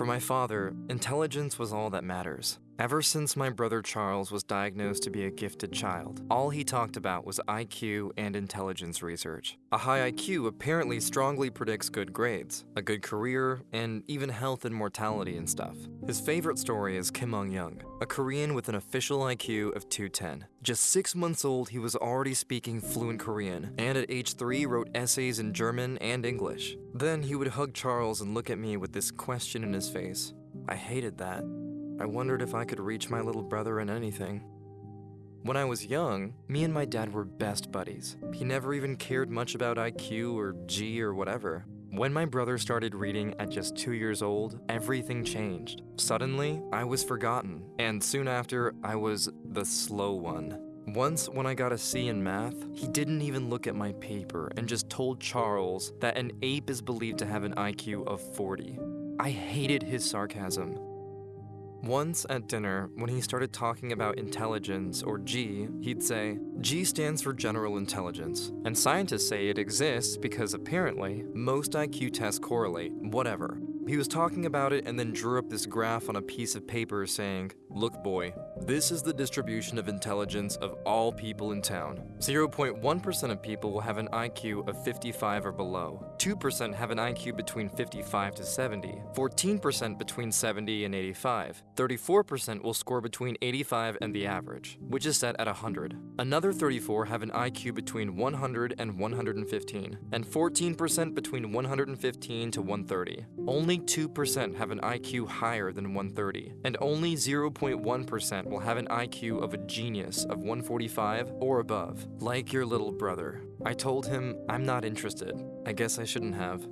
For my father, intelligence was all that matters. Ever since my brother Charles was diagnosed to be a gifted child, all he talked about was IQ and intelligence research. A high IQ apparently strongly predicts good grades, a good career, and even health and mortality and stuff. His favorite story is Kim Ung-yong, a Korean with an official IQ of 210. Just six months old, he was already speaking fluent Korean, and at age three, wrote essays in German and English. Then he would hug Charles and look at me with this question in his face. I hated that. I wondered if I could reach my little brother in anything. When I was young, me and my dad were best buddies. He never even cared much about IQ or G or whatever. When my brother started reading at just two years old, everything changed. Suddenly, I was forgotten, and soon after, I was the slow one. Once, when I got a C in math, he didn't even look at my paper and just told Charles that an ape is believed to have an IQ of 40. I hated his sarcasm. Once at dinner, when he started talking about intelligence, or G, he'd say, G stands for general intelligence, and scientists say it exists because apparently most IQ tests correlate, whatever. He was talking about it and then drew up this graph on a piece of paper saying, Look, boy, this is the distribution of intelligence of all people in town. 0.1% of people will have an IQ of 55 or below. 2% have an IQ between 55 to 70. 14% between 70 and 85. 34% will score between 85 and the average, which is set at 100. Another 34 have an IQ between 100 and 115, and 14% between 115 to 130. Only 2% have an IQ higher than 130, and only 0.1% will have an IQ of a genius of 145 or above, like your little brother. I told him I'm not interested. I guess I shouldn't have.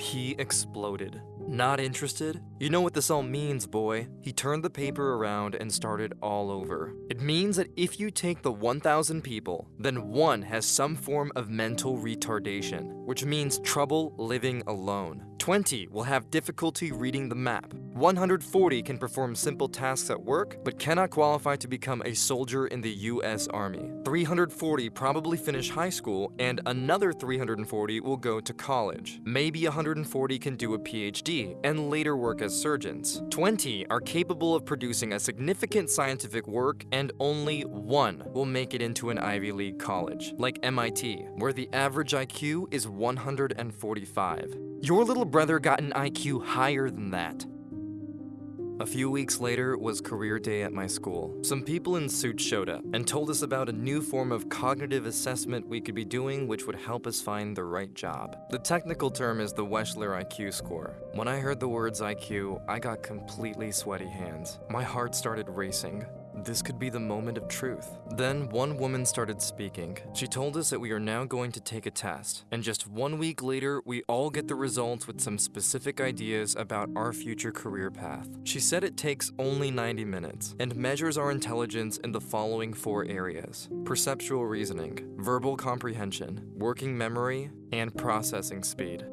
He exploded. Not interested? You know what this all means, boy. He turned the paper around and started all over. It means that if you take the 1,000 people, then one has some form of mental retardation, which means trouble living alone. 20 will have difficulty reading the map. 140 can perform simple tasks at work, but cannot qualify to become a soldier in the US Army. 340 probably finish high school, and another 340 will go to college. Maybe 140 can do a PhD and later work as surgeons. 20 are capable of producing a significant scientific work, and only one will make it into an Ivy League college, like MIT, where the average IQ is 145. Your little brother got an IQ higher than that. A few weeks later was career day at my school. Some people in suits showed up and told us about a new form of cognitive assessment we could be doing which would help us find the right job. The technical term is the Wechsler IQ score. When I heard the words IQ, I got completely sweaty hands. My heart started racing. This could be the moment of truth. Then one woman started speaking. She told us that we are now going to take a test, and just one week later, we all get the results with some specific ideas about our future career path. She said it takes only 90 minutes and measures our intelligence in the following four areas perceptual reasoning, verbal comprehension, working memory, and processing speed.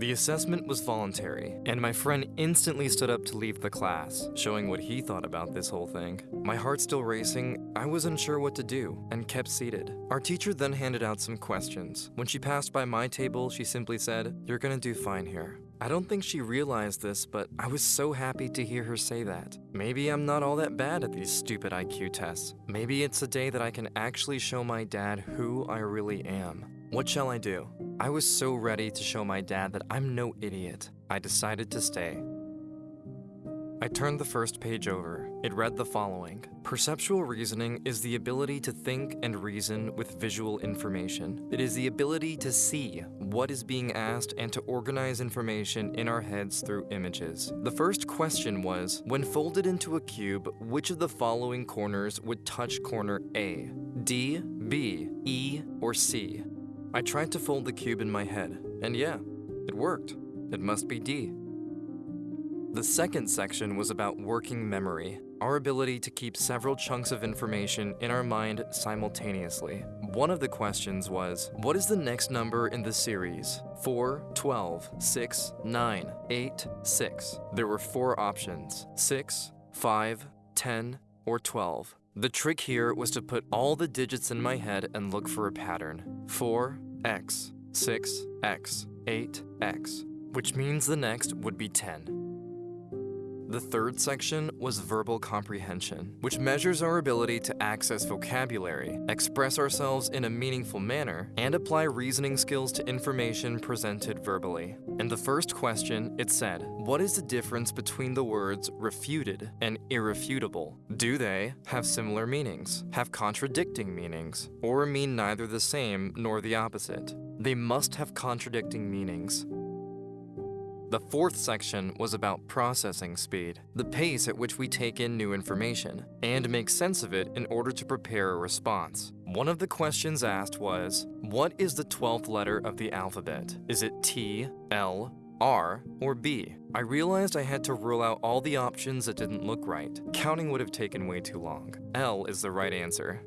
The assessment was voluntary, and my friend instantly stood up to leave the class, showing what he thought about this whole thing. My heart still racing, I was unsure what to do, and kept seated. Our teacher then handed out some questions. When she passed by my table, she simply said, You're gonna do fine here. I don't think she realized this, but I was so happy to hear her say that. Maybe I'm not all that bad at these stupid IQ tests. Maybe it's a day that I can actually show my dad who I really am. What shall I do? I was so ready to show my dad that I'm no idiot. I decided to stay. I turned the first page over. It read the following Perceptual reasoning is the ability to think and reason with visual information. It is the ability to see what is being asked and to organize information in our heads through images. The first question was When folded into a cube, which of the following corners would touch corner A? D, B, E, or C? I tried to fold the cube in my head, and yeah, it worked. It must be D. The second section was about working memory, our ability to keep several chunks of information in our mind simultaneously. One of the questions was, what is the next number in the series? 4, 12, 6, 9, 8, 6. There were four options, 6, 5, 10, or 12. The trick here was to put all the digits in my head and look for a pattern. 4, X, 6, X, 8, X. which means the next would be 10. The third section was verbal comprehension, which measures our ability to access vocabulary, express ourselves in a meaningful manner, and apply reasoning skills to information presented verbally. In the first question, it said, What is the difference between the words refuted and irrefutable? Do they have similar meanings, have contradicting meanings, or mean neither the same nor the opposite? They must have contradicting meanings. The fourth section was about processing speed, the pace at which we take in new information, and make sense of it in order to prepare a response. One of the questions asked was, what is the 12th letter of the alphabet? Is it T, L, R, or B? I realized I had to rule out all the options that didn't look right. Counting would have taken way too long. L is the right answer.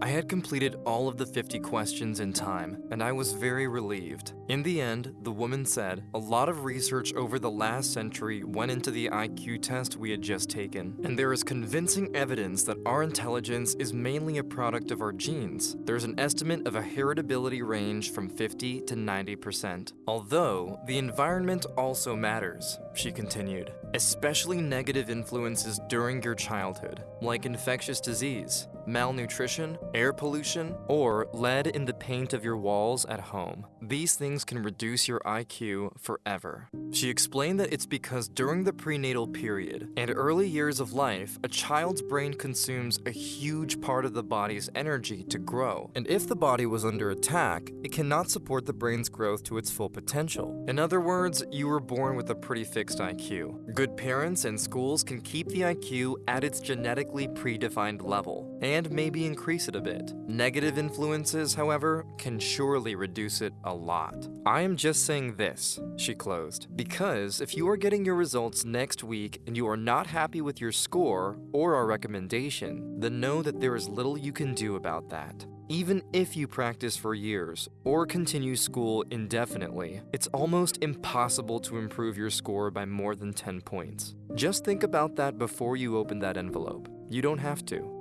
I had completed all of the 50 questions in time, and I was very relieved. In the end, the woman said, a lot of research over the last century went into the IQ test we had just taken, and there is convincing evidence that our intelligence is mainly a product of our genes. There's an estimate of a heritability range from 50 to 90%. Although, the environment also matters, she continued, especially negative influences during your childhood, like infectious disease, malnutrition, air pollution, or lead in the paint of your walls at home. These things can reduce your IQ forever. She explained that it's because during the prenatal period and early years of life, a child's brain consumes a huge part of the body's energy to grow. And if the body was under attack, it cannot support the brain's growth to its full potential. In other words, you were born with a pretty fixed IQ. Good parents and schools can keep the IQ at its genetically predefined level, and maybe increase it a bit. Negative influences, however, can surely reduce it a lot. I am just saying this, she closed, because if you are getting your results next week and you are not happy with your score or our recommendation, then know that there is little you can do about that. Even if you practice for years or continue school indefinitely, it's almost impossible to improve your score by more than 10 points. Just think about that before you open that envelope. You don't have to.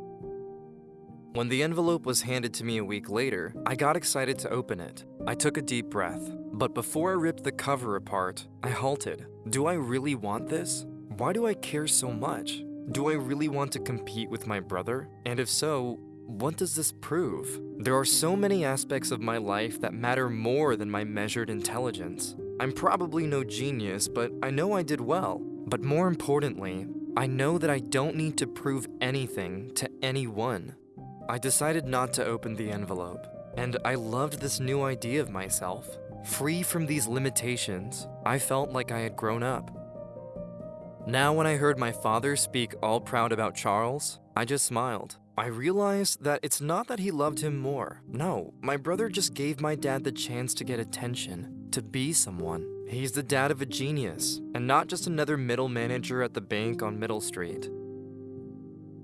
When the envelope was handed to me a week later, I got excited to open it. I took a deep breath, but before I ripped the cover apart, I halted. Do I really want this? Why do I care so much? Do I really want to compete with my brother? And if so, what does this prove? There are so many aspects of my life that matter more than my measured intelligence. I'm probably no genius, but I know I did well. But more importantly, I know that I don't need to prove anything to anyone. I decided not to open the envelope, and I loved this new idea of myself. Free from these limitations, I felt like I had grown up. Now when I heard my father speak all proud about Charles, I just smiled. I realized that it's not that he loved him more. No, my brother just gave my dad the chance to get attention, to be someone. He's the dad of a genius, and not just another middle manager at the bank on Middle Street.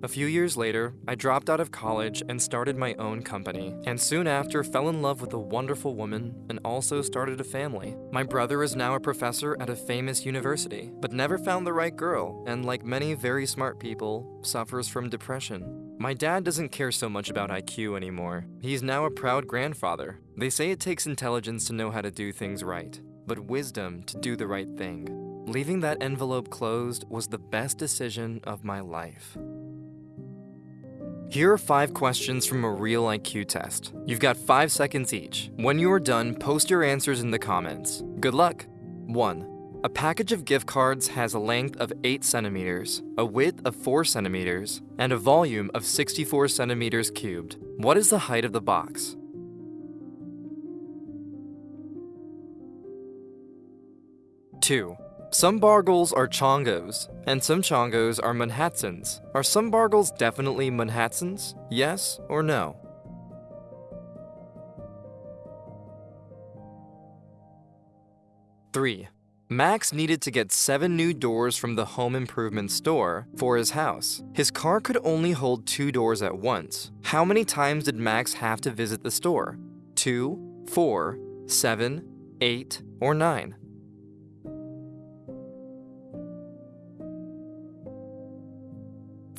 A few years later, I dropped out of college and started my own company, and soon after fell in love with a wonderful woman and also started a family. My brother is now a professor at a famous university, but never found the right girl, and like many very smart people, suffers from depression. My dad doesn't care so much about IQ anymore. He's now a proud grandfather. They say it takes intelligence to know how to do things right, but wisdom to do the right thing. Leaving that envelope closed was the best decision of my life. Here are five questions from a real IQ test. You've got five seconds each. When you are done, post your answers in the comments. Good luck! 1. A package of gift cards has a length of 8 centimeters, a width of 4 centimeters, and a volume of 64 centimeters cubed. What is the height of the box? Two. Some Bargles are Chongos, and some Chongos are Manhattans. Are some Bargles definitely Manhattans? Yes or no? Three. Max needed to get seven new doors from the home improvement store for his house. His car could only hold two doors at once. How many times did Max have to visit the store? Two, four, seven, eight, or nine?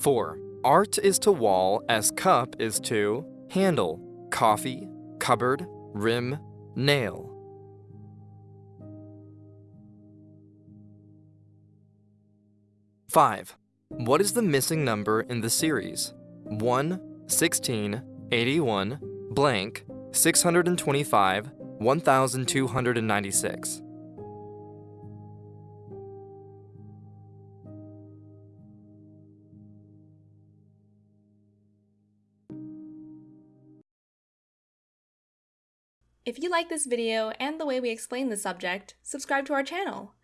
4. Art is to wall as cup is to handle, coffee, cupboard, rim, nail. Five, what is the missing number in the series? 1, 16, 81, blank, 625, 1296. If you like this video and the way we explain the subject, subscribe to our channel.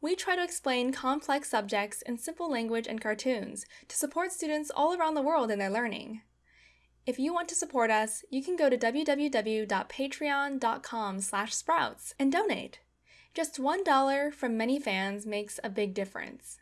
We try to explain complex subjects in simple language and cartoons to support students all around the world in their learning. If you want to support us, you can go to www.patreon.com sprouts and donate. Just $1 from many fans makes a big difference.